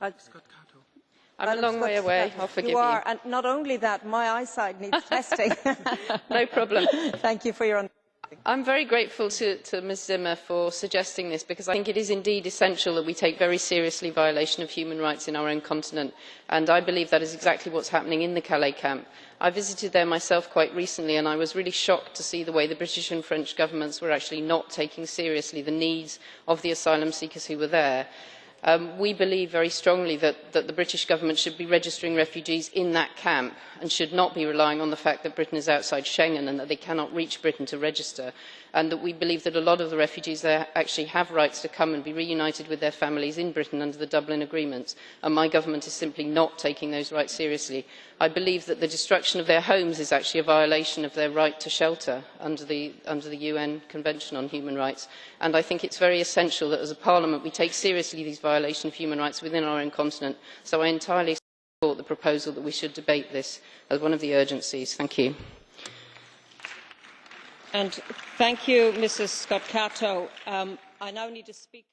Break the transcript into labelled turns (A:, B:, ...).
A: I'm a long way away, I'll forgive you.
B: You are, and not only that, my eyesight needs testing.
A: no problem.
B: Thank you for your understanding.
A: I'm very grateful to, to Ms Zimmer for suggesting this because I think it is indeed essential that we take very seriously violation of human rights in our own continent and I believe that is exactly what's happening in the Calais camp. I visited there myself quite recently and I was really shocked to see the way the British and French governments were actually not taking seriously the needs of the asylum seekers who were there. Um, we believe very strongly that, the British government should be registering refugees in that camp and should not be relying on the fact that Britain is outside Schengen and that they cannot reach Britain to register and that we believe that a lot of the refugees there actually have rights to come and be reunited with their families in Britain under the Dublin Agreement and my government is simply not taking those rights seriously. I believe that the destruction of their homes is actually a violation of their right to shelter under the, under the UN Convention on Human Rights and I think it's very essential that as a parliament we take seriously these violations of human rights within our own continent so I entirely support the proposal that we should debate this as one of the urgencies. Thank you.
B: And thank you, Mrs Scott Cato. Um, I now need a speaker.